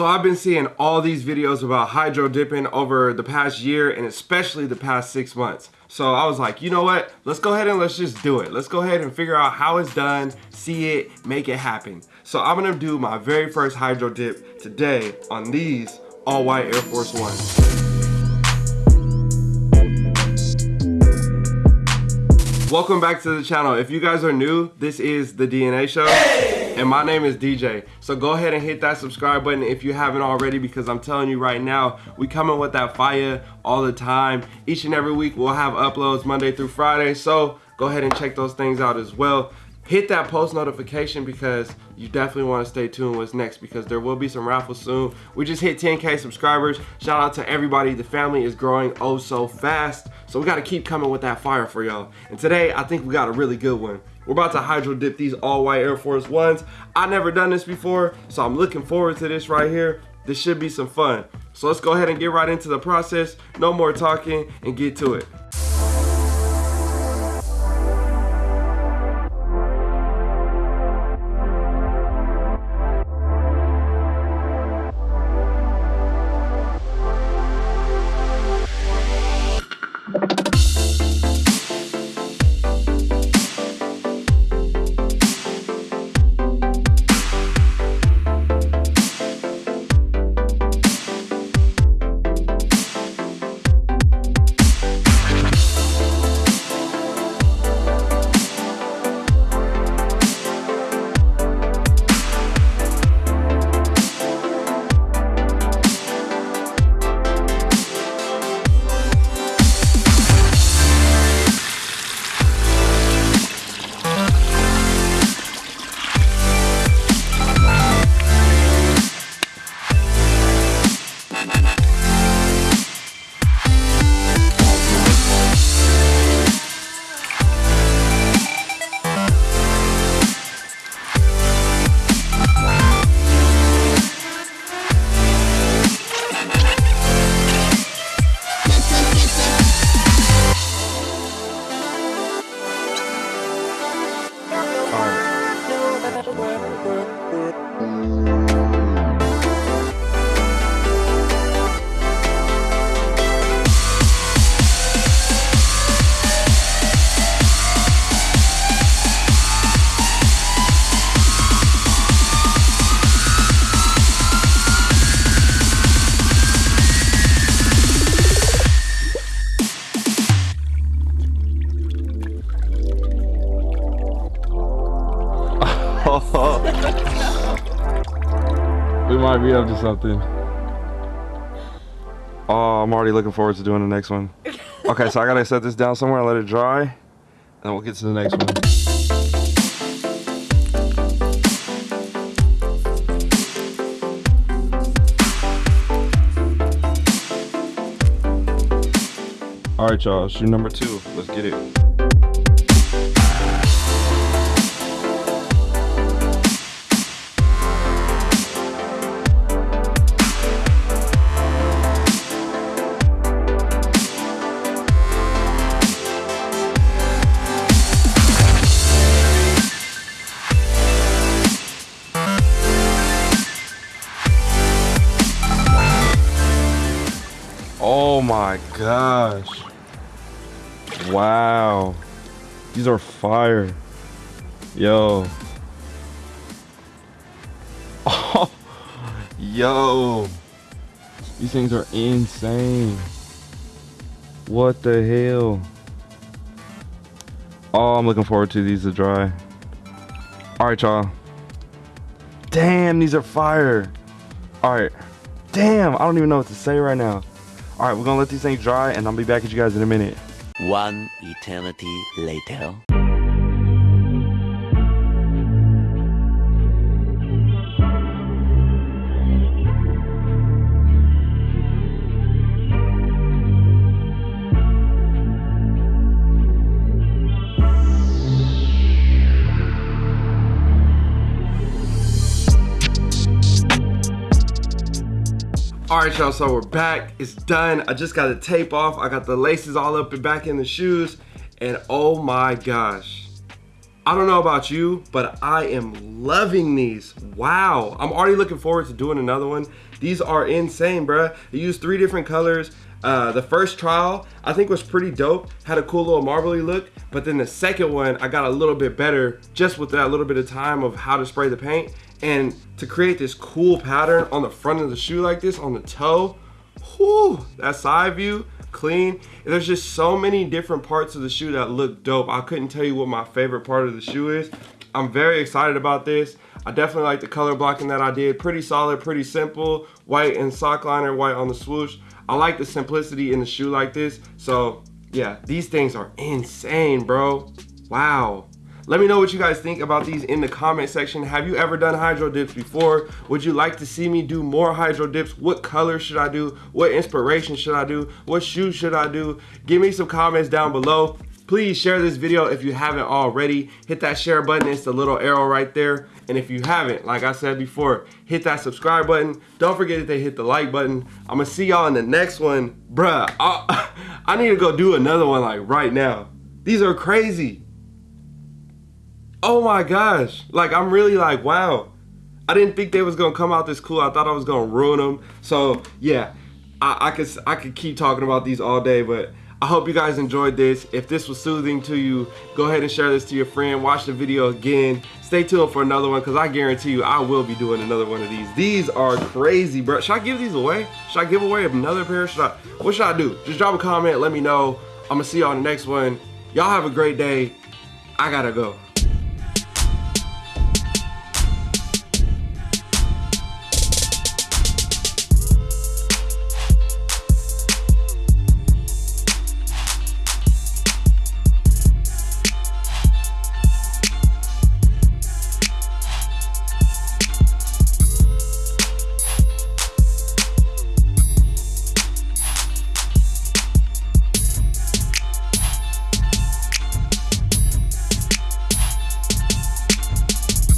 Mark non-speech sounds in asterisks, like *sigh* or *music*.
So I've been seeing all these videos about hydro dipping over the past year and especially the past six months. So I was like, you know what? Let's go ahead and let's just do it. Let's go ahead and figure out how it's done, see it, make it happen. So I'm gonna do my very first hydro dip today on these all white Air Force Ones. Welcome back to the channel. If you guys are new, this is the DNA show. Hey! And my name is DJ. So go ahead and hit that subscribe button if you haven't already because I'm telling you right now, we coming with that fire all the time. Each and every week we'll have uploads Monday through Friday. So go ahead and check those things out as well. Hit that post notification because you definitely want to stay tuned what's next because there will be some raffles soon. We just hit 10K subscribers. Shout out to everybody. The family is growing oh so fast. So we got to keep coming with that fire for y'all. And today, I think we got a really good one. We're about to hydro dip these all white Air Force Ones. I never done this before, so I'm looking forward to this right here. This should be some fun. So let's go ahead and get right into the process. No more talking and get to it. *laughs* we might be up to something. Oh, I'm already looking forward to doing the next one. Okay, so I gotta set this down somewhere, and let it dry, and then we'll get to the next one. All right, y'all, shoe number two. Let's get it. My gosh. Wow. These are fire. Yo. Oh, *laughs* yo. These things are insane. What the hell? Oh, I'm looking forward to these to dry. All right, y'all. Damn, these are fire. All right. Damn, I don't even know what to say right now. All right, we're gonna let these things dry and I'll be back at you guys in a minute. One eternity later. All right, y'all, so we're back. It's done. I just got the tape off. I got the laces all up and back in the shoes. And oh my gosh. I don't know about you, but I am loving these. Wow. I'm already looking forward to doing another one. These are insane, bruh. They use three different colors. Uh, the first trial I think was pretty dope, had a cool little marbly look, but then the second one I got a little bit better just with that little bit of time of how to spray the paint and to create this cool pattern on the front of the shoe like this on the toe, whew, that side view, clean. There's just so many different parts of the shoe that look dope. I couldn't tell you what my favorite part of the shoe is. I'm very excited about this. I definitely like the color blocking that I did. Pretty solid, pretty simple. White and sock liner, white on the swoosh. I like the simplicity in the shoe like this. So yeah, these things are insane, bro. Wow. Let me know what you guys think about these in the comment section. Have you ever done hydro dips before? Would you like to see me do more hydro dips? What color should I do? What inspiration should I do? What shoe should I do? Give me some comments down below. Please share this video if you haven't already. Hit that share button, it's the little arrow right there. And if you haven't, like I said before, hit that subscribe button. Don't forget to hit the like button. I'm gonna see y'all in the next one. Bruh, I, *laughs* I need to go do another one like right now. These are crazy oh my gosh. Like i'm really like wow. I didn't think they was gonna come out this cool. I thought i was gonna ruin them so yeah. I, I could i could keep talking about these all day but i hope you guys enjoyed this. If this was soothing to you go ahead and share this to your friend. Watch the video again. Stay tuned for another one because i guarantee you i will be doing another one of these. These are crazy bro. Should i give these away? Should i give away another pair? Should i what should i do? Just drop a comment let me know. I'm gonna see y'all in the next one. Y'all have a great day. I gotta go